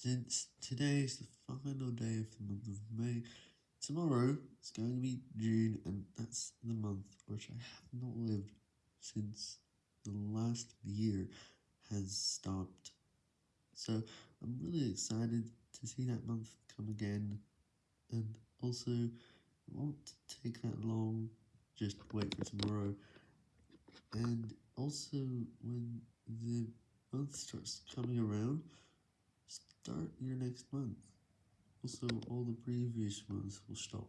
Since today is the final day of the month of May, tomorrow is going to be June, and that's the month which I have not lived since the last year has stopped. So I'm really excited to see that month come again, and also it won't take that long, just wait for tomorrow, and also when the month starts coming around, your next month. Also, all the previous months will stop.